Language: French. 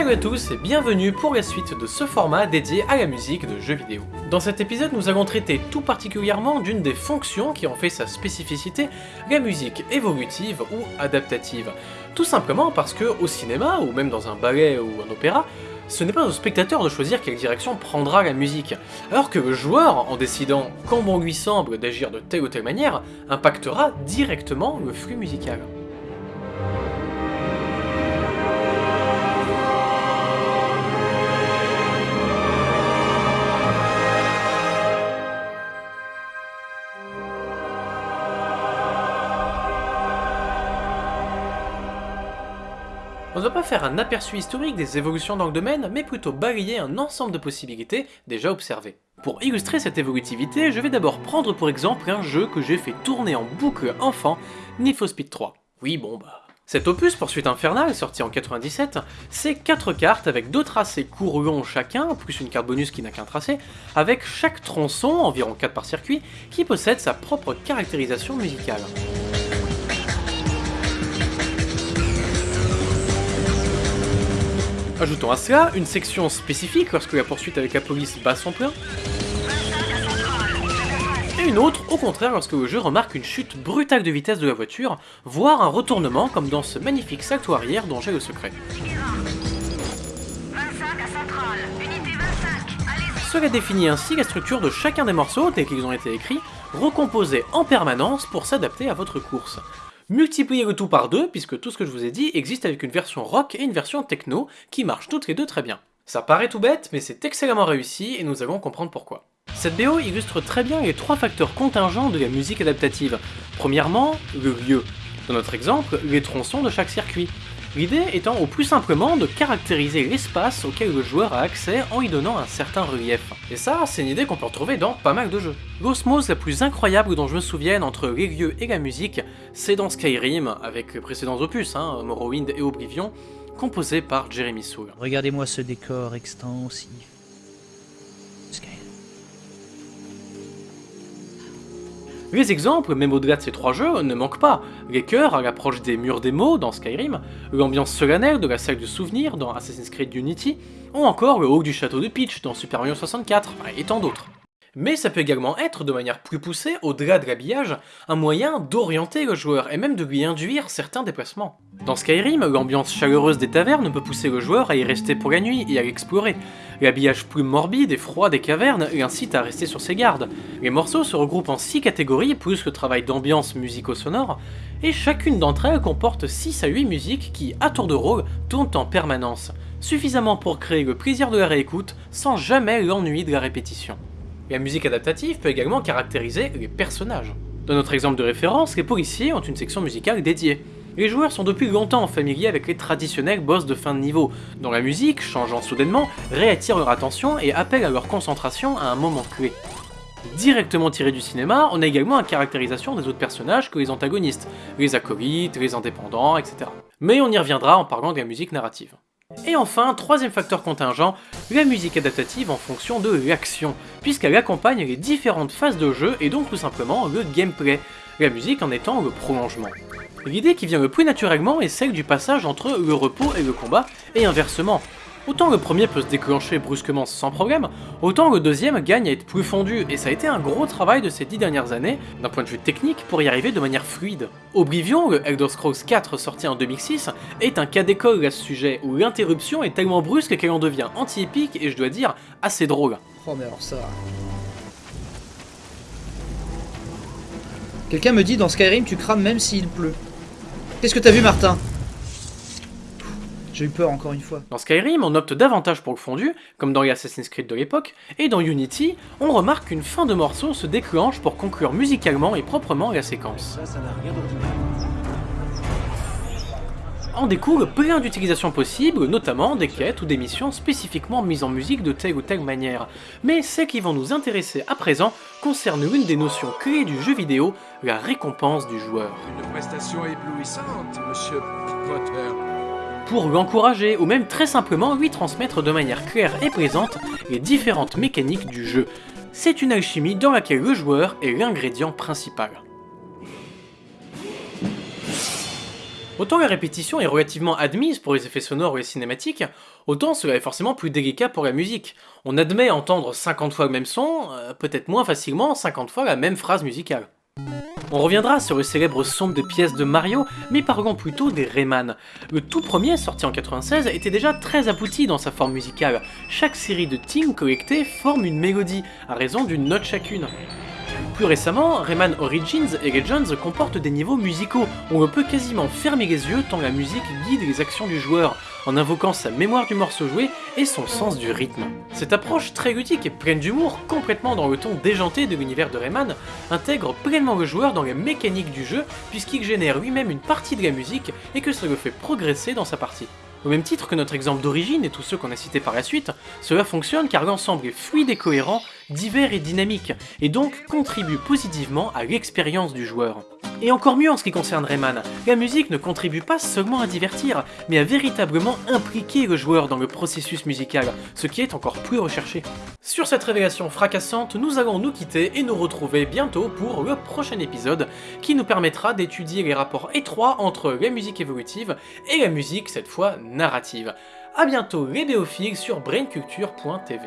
Salut à tous et bienvenue pour la suite de ce format dédié à la musique de jeux vidéo. Dans cet épisode, nous allons traiter tout particulièrement d'une des fonctions qui en fait sa spécificité, la musique évolutive ou adaptative. Tout simplement parce que au cinéma, ou même dans un ballet ou un opéra, ce n'est pas au spectateur de choisir quelle direction prendra la musique, alors que le joueur, en décidant quand bon lui semble d'agir de telle ou telle manière, impactera directement le flux musical. On ne va pas faire un aperçu historique des évolutions dans le domaine, mais plutôt balayer un ensemble de possibilités déjà observées. Pour illustrer cette évolutivité, je vais d'abord prendre pour exemple un jeu que j'ai fait tourner en boucle enfant, Need for Speed 3. Oui bon bah... Cet opus, Poursuite Infernale, sorti en 97, c'est 4 cartes avec deux tracés courts chacun, plus une carte bonus qui n'a qu'un tracé, avec chaque tronçon, environ 4 par circuit, qui possède sa propre caractérisation musicale. Ajoutons à cela une section spécifique lorsque la poursuite avec la police bat son plein, et une autre, au contraire, lorsque le jeu remarque une chute brutale de vitesse de la voiture, voire un retournement comme dans ce magnifique salto arrière dont j'ai le secret. Cela définit ainsi la structure de chacun des morceaux tels qu'ils ont été écrits, recomposés en permanence pour s'adapter à votre course. Multipliez le tout par deux, puisque tout ce que je vous ai dit existe avec une version rock et une version techno, qui marchent toutes les deux très bien. Ça paraît tout bête, mais c'est excellemment réussi, et nous allons comprendre pourquoi. Cette BO illustre très bien les trois facteurs contingents de la musique adaptative. Premièrement, le lieu. Dans notre exemple, les tronçons de chaque circuit. L'idée étant au plus simplement de caractériser l'espace auquel le joueur a accès en y donnant un certain relief. Et ça, c'est une idée qu'on peut retrouver dans pas mal de jeux. L'osmose la plus incroyable dont je me souvienne entre les lieux et la musique, c'est dans Skyrim, avec précédents opus, hein, Morrowind et Oblivion, composé par Jeremy Soule. Regardez-moi ce décor extensif. Les exemples, même au-delà de ces trois jeux, ne manquent pas. Les chœurs à l'approche des murs des dans Skyrim, l'ambiance solennelle de la salle de souvenirs dans Assassin's Creed Unity, ou encore le haut du château de Peach dans Super Mario 64, et tant d'autres. Mais ça peut également être, de manière plus poussée, au-delà de l'habillage, un moyen d'orienter le joueur et même de lui induire certains déplacements. Dans Skyrim, l'ambiance chaleureuse des tavernes peut pousser le joueur à y rester pour la nuit et à l'explorer. L'habillage plus morbide et froid des cavernes l'incite à rester sur ses gardes. Les morceaux se regroupent en 6 catégories plus le travail d'ambiance musico-sonore, et chacune d'entre elles comporte 6 à 8 musiques qui, à tour de rôle, tournent en permanence, suffisamment pour créer le plaisir de la réécoute sans jamais l'ennui de la répétition. La musique adaptative peut également caractériser les personnages. Dans notre exemple de référence, les policiers ont une section musicale dédiée. Les joueurs sont depuis longtemps familiers avec les traditionnels boss de fin de niveau, dont la musique, changeant soudainement, réattire leur attention et appelle à leur concentration à un moment clé. Directement tiré du cinéma, on a également la caractérisation des autres personnages que les antagonistes, les acolytes, les indépendants, etc. Mais on y reviendra en parlant de la musique narrative. Et enfin, troisième facteur contingent, la musique adaptative en fonction de l'action, puisqu'elle accompagne les différentes phases de jeu et donc tout simplement le gameplay, la musique en étant le prolongement. L'idée qui vient le plus naturellement est celle du passage entre le repos et le combat, et inversement. Autant le premier peut se déclencher brusquement sans problème, autant le deuxième gagne à être plus fondu, et ça a été un gros travail de ces dix dernières années, d'un point de vue technique, pour y arriver de manière fluide. Oblivion, le Elder Scrolls 4 sorti en 2006, est un cas d'école à ce sujet, où l'interruption est tellement brusque qu'elle en devient anti-épique, et je dois dire, assez drôle. Oh mais alors ça... Quelqu'un me dit dans Skyrim tu crames même s'il pleut. Qu'est-ce que t'as vu Martin? J'ai eu peur encore une fois. Dans Skyrim, on opte davantage pour le fondu, comme dans les Assassin's Creed de l'époque, et dans Unity, on remarque qu'une fin de morceau se déclenche pour conclure musicalement et proprement la séquence. En découle plein d'utilisations possibles, notamment des quêtes ou des missions spécifiquement mises en musique de telle ou telle manière. Mais celles qui vont nous intéresser à présent concernent l'une des notions clés du jeu vidéo, la récompense du joueur. Une prestation éblouissante, monsieur Potter. Pour l'encourager, ou même très simplement lui transmettre de manière claire et présente les différentes mécaniques du jeu. C'est une alchimie dans laquelle le joueur est l'ingrédient principal. Autant la répétition est relativement admise pour les effets sonores ou les cinématiques, autant cela est forcément plus délicat pour la musique. On admet entendre 50 fois le même son, euh, peut-être moins facilement 50 fois la même phrase musicale. On reviendra sur le célèbre son des pièces de Mario, mais parlons plutôt des Rayman. Le tout premier, sorti en 96, était déjà très abouti dans sa forme musicale. Chaque série de teams collectées forme une mélodie, à raison d'une note chacune. Plus récemment, Rayman Origins et Legends comportent des niveaux musicaux, où on peut quasiment fermer les yeux tant la musique guide les actions du joueur, en invoquant sa mémoire du morceau joué et son sens du rythme. Cette approche très ludique et pleine d'humour, complètement dans le ton déjanté de l'univers de Rayman, intègre pleinement le joueur dans les mécaniques du jeu puisqu'il génère lui-même une partie de la musique et que cela le fait progresser dans sa partie. Au même titre que notre exemple d'origine et tous ceux qu'on a cités par la suite, cela fonctionne car l'ensemble est fluide et cohérent, divers et dynamique, et donc contribue positivement à l'expérience du joueur. Et encore mieux en ce qui concerne Rayman, la musique ne contribue pas seulement à divertir, mais à véritablement impliquer le joueur dans le processus musical, ce qui est encore plus recherché. Sur cette révélation fracassante, nous allons nous quitter et nous retrouver bientôt pour le prochain épisode, qui nous permettra d'étudier les rapports étroits entre la musique évolutive et la musique, cette fois, narrative. A bientôt les béophiles sur brainculture.tv.